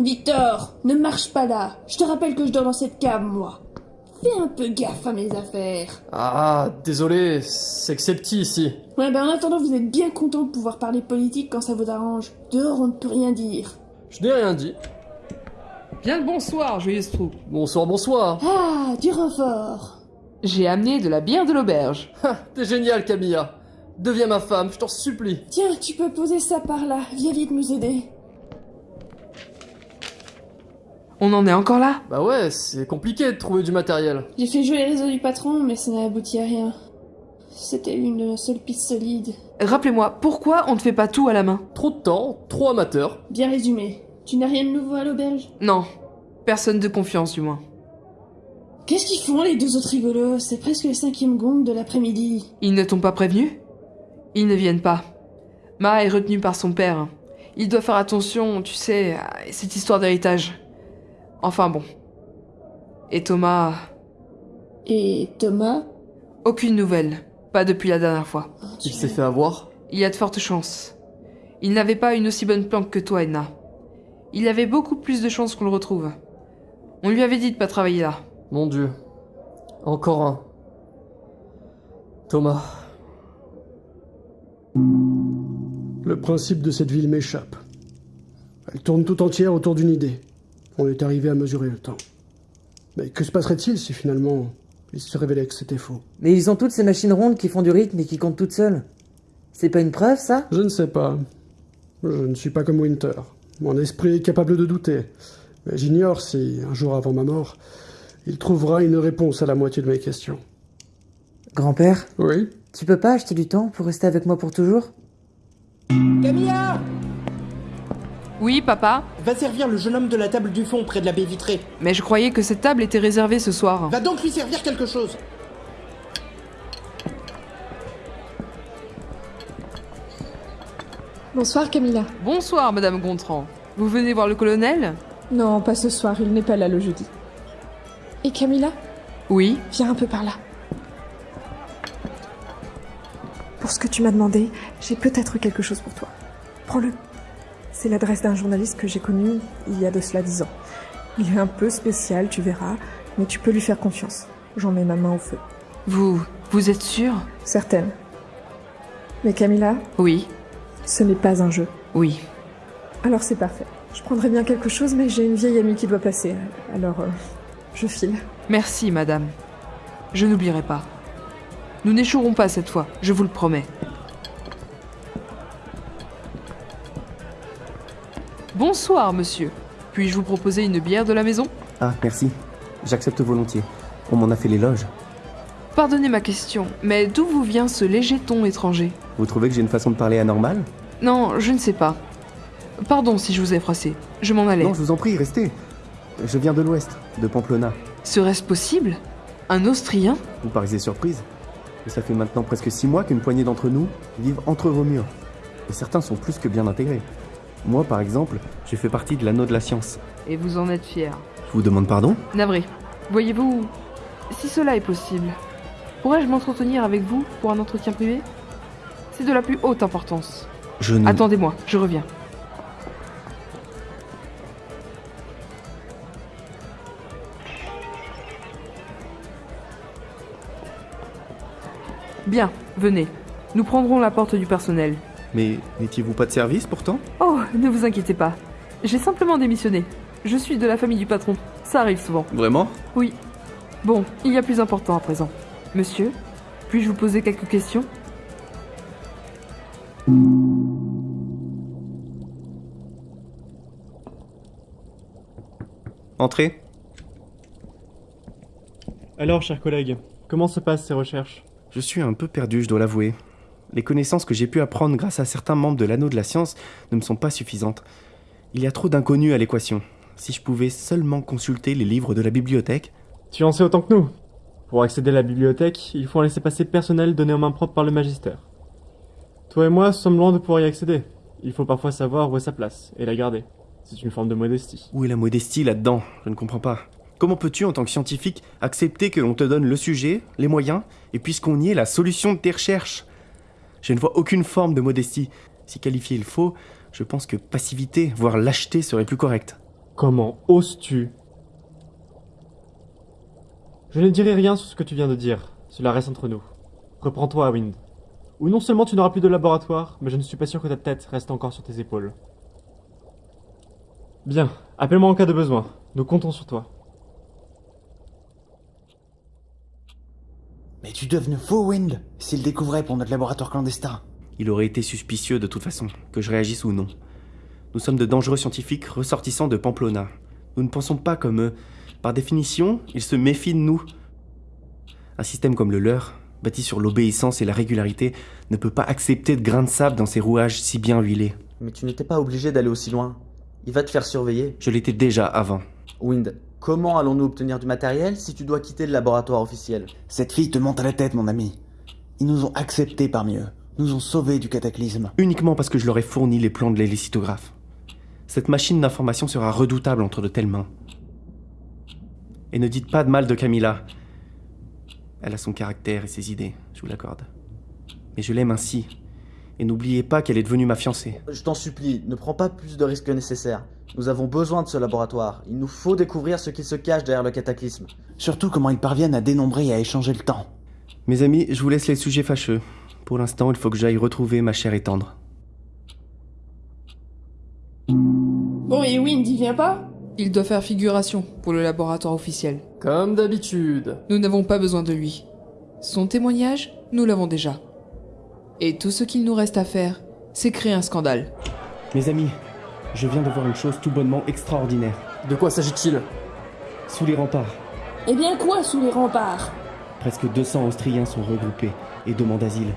Victor, ne marche pas là. Je te rappelle que je dors dans cette cave, moi. Fais un peu gaffe à mes affaires. Ah, désolé, c'est que c'est petit ici. Ouais, ben en attendant, vous êtes bien content de pouvoir parler politique quand ça vous arrange. Dehors, on ne peut rien dire. Je n'ai rien dit. Bien le bonsoir, joyeuse troupe. Bonsoir, bonsoir. Ah, du renfort. J'ai amené de la bière de l'auberge. Ha, T'es génial, Camilla. Deviens ma femme, je t'en supplie. Tiens, tu peux poser ça par là. Viens vite nous aider. On en est encore là Bah ouais, c'est compliqué de trouver du matériel. J'ai fait jouer les réseaux du patron, mais ça n'a abouti à rien. C'était une seule piste solide. Rappelez-moi, pourquoi on ne fait pas tout à la main? Trop de temps, trop amateur. Bien résumé. Tu n'as rien de nouveau à l'auberge? Non. Personne de confiance, du moins. Qu'est-ce qu'ils font les deux autres rigolos? C'est presque le cinquième gong de l'après-midi. Ils ne t'ont pas prévenu? Ils ne viennent pas. Ma est retenue par son père. Il doit faire attention, tu sais, à cette histoire d'héritage. Enfin bon. Et Thomas... Et Thomas? Aucune nouvelle. Pas depuis la dernière fois. Il s'est fait avoir? Il y a de fortes chances. Il n'avait pas une aussi bonne planque que toi, Edna. Il avait beaucoup plus de chances qu'on le retrouve. On lui avait dit de pas travailler là. Mon dieu. Encore un. Thomas. Le principe de cette ville m'échappe. Elle tourne tout entière autour d'une idée. On est arrivé à mesurer le temps. Mais que se passerait-il si finalement il se révélait que c'était faux? Mais ils ont toutes ces machines rondes qui font du rythme et qui comptent toutes seules. C'est pas une preuve, ça? Je ne sais pas. Je ne suis pas comme Winter. Mon esprit est capable de douter. Mais j'ignore si, un jour avant ma mort, il trouvera une réponse à la moitié de mes questions. Grand-père, Oui? Tu peux pas acheter du temps pour rester avec moi pour toujours? Camilla Oui, papa Va servir le jeune homme de la table du fond près de la baie vitrée. Mais je croyais que cette table était réservée ce soir. Va donc lui servir quelque chose. Bonsoir Camilla. Bonsoir, Madame Gontran. Vous venez voir le colonel? Non, pas ce soir, il n'est pas là le jeudi. Et Camilla? Oui. Viens un peu par là. Pour ce que tu m'as demandé, j'ai peut-être quelque chose pour toi. Prends-le. C'est l'adresse d'un journaliste que j'ai connu il y a de cela dix ans. Il est un peu spécial, tu verras, mais tu peux lui faire confiance. J'en mets ma main au feu. Vous... vous êtes sûr? Certaine. Mais Camilla, Oui. ce n'est pas un jeu. Oui. Alors c'est parfait. Je prendrais bien quelque chose, mais j'ai une vieille amie qui doit passer. Alors, euh, je file. Merci, madame. Je n'oublierai pas. Nous n'échouerons pas cette fois, je vous le promets. Bonsoir, monsieur. Puis-je vous proposer une bière de la maison? Ah, merci. J'accepte volontiers. On m'en a fait l'éloge. Pardonnez ma question, mais d'où vous vient ce léger ton étranger? Vous trouvez que j'ai une façon de parler anormale? Non, je ne sais pas. Pardon si je vous ai froissé. Je m'en allais. Non, je vous en prie, restez. Je viens de l'ouest, de Pamplona. Serait-ce possible? Un Austrien? Vous paraissez surprise Mais ça fait maintenant presque six mois qu'une poignée d'entre nous vivent entre vos murs. Et certains sont plus que bien intégrés. Moi, par exemple, j'ai fait partie de l'anneau de la science. Et vous en êtes fier. Je vous demande pardon? Navré. Voyez-vous, si cela est possible, pourrais-je m'entretenir avec vous pour un entretien privé? C'est de la plus haute importance. Je ne... Attendez-moi, je reviens. Bien, venez. Nous prendrons la porte du personnel. Mais n'étiez-vous pas de service pourtant? Oh, ne vous inquiétez pas. J'ai simplement démissionné. Je suis de la famille du patron. Ça arrive souvent. Vraiment? Oui. Bon, il y a plus important à présent. Monsieur, puis-je vous poser quelques questions? Entrez. Alors, chers collègues, comment se passent ces recherches? Je suis un peu perdu, je dois l'avouer. Les connaissances que j'ai pu apprendre grâce à certains membres de l'anneau de la science ne me sont pas suffisantes. Il y a trop d'inconnus à l'équation. Si je pouvais seulement consulter les livres de la bibliothèque. Tu en sais autant que nous. Pour accéder à la bibliothèque, il faut un laissez-passer personnel donné en main propre par le magistère. Toi et moi sommes loin de pouvoir y accéder. Il faut parfois savoir où est sa place et la garder. C'est une forme de modestie. Où est la modestie là-dedans? Je ne comprends pas. Comment peux-tu, en tant que scientifique, accepter que l'on te donne le sujet, les moyens, et puisqu'on y est la solution de tes recherches? Je ne vois aucune forme de modestie. Si qualifier il faut, je pense que passivité, voire lâcheté serait plus correct. Comment oses-tu? Je ne dirai rien sur ce que tu viens de dire. Cela reste entre nous. Reprends-toi, Wind. Ou non seulement tu n'auras plus de laboratoire, mais je ne suis pas sûr que ta tête reste encore sur tes épaules. Bien, appelle-moi en cas de besoin. Nous comptons sur toi. Mais tu devenu faux, Wind, s'il découvrait pour notre laboratoire clandestin. Il aurait été suspicieux de toute façon, que je réagisse ou non. Nous sommes de dangereux scientifiques ressortissants de Pamplona. Nous ne pensons pas comme eux. Par définition, ils se méfient de nous. Un système comme le leur, bâti sur l'obéissance et la régularité, ne peut pas accepter de grains de sable dans ses rouages si bien huilés. Mais tu n'étais pas obligé d'aller aussi loin. Il va te faire surveiller. Je l'étais déjà avant. Wind, comment allons-nous obtenir du matériel si tu dois quitter le laboratoire officiel? Cette fille te monte à la tête, mon ami. Ils nous ont acceptés parmi eux, nous ont sauvés du cataclysme. Uniquement parce que je leur ai fourni les plans de l'hélicitographe. Cette machine d'information sera redoutable entre de telles mains. Et ne dites pas de mal de Camilla. Elle a son caractère et ses idées, je vous l'accorde. Mais je l'aime ainsi. Et n'oubliez pas qu'elle est devenue ma fiancée. Je t'en supplie, ne prends pas plus de risques que nécessaire. Nous avons besoin de ce laboratoire. Il nous faut découvrir ce qui se cache derrière le cataclysme. Surtout comment ils parviennent à dénombrer et à échanger le temps. Mes amis, je vous laisse les sujets fâcheux. Pour l'instant, il faut que j'aille retrouver ma chère et tendre. Bon, et Wind, il vient pas Il doit faire figuration pour le laboratoire officiel. Comme d'habitude. Nous n'avons pas besoin de lui. Son témoignage, nous l'avons déjà. Et tout ce qu'il nous reste à faire, c'est créer un scandale. Mes amis, je viens de voir une chose tout bonnement extraordinaire. De quoi s'agit-il? Sous les remparts, Eh bien quoi sous les remparts? Presque 200 Austriens sont regroupés et demandent asile.